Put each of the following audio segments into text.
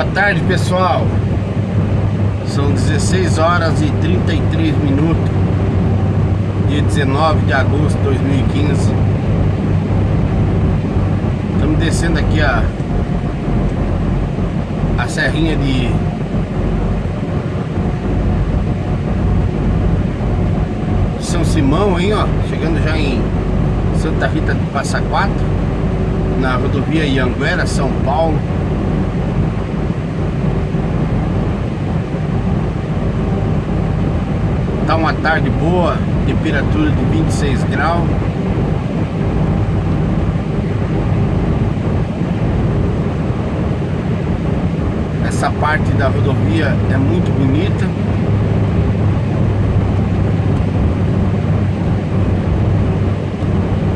Boa tarde pessoal. São 16 horas e 33 minutos Dia 19 de agosto de 2015 Estamos descendo aqui a A serrinha de São Simão aí ó Chegando já em Santa Rita de Passa Quatro Na rodovia Ianguera, São Paulo uma tarde boa, temperatura de 26 graus. Essa parte da rodovia é muito bonita.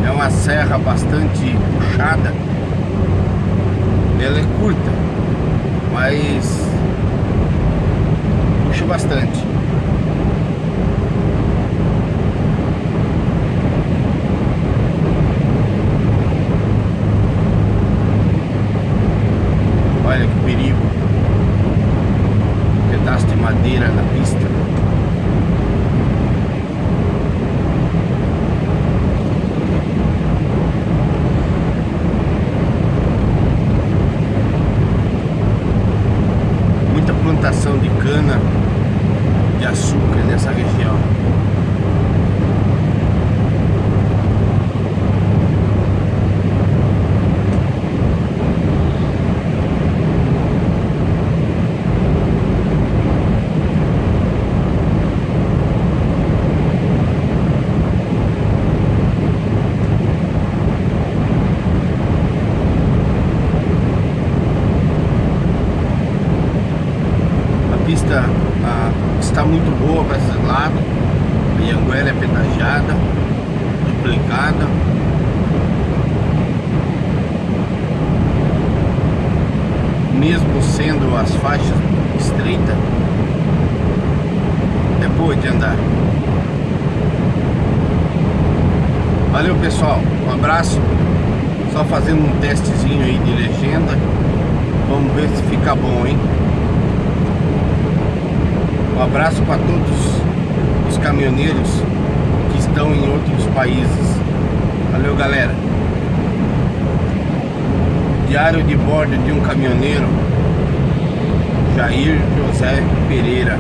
É uma serra bastante puxada. Ela é curta, mas puxa bastante. Madeira na pista. Muita plantação de cana de açúcar nessa região. pista ah, está muito boa para esse lado. A Ianguera é pedagiada, duplicada. Mesmo sendo as faixas estreitas, é boa de andar. Valeu pessoal, um abraço. Só fazendo um testezinho aí de legenda. Vamos ver se fica bom, hein? Um abraço para todos os caminhoneiros que estão em outros países. Valeu, galera. Diário de bordo de um caminhoneiro, Jair José Pereira.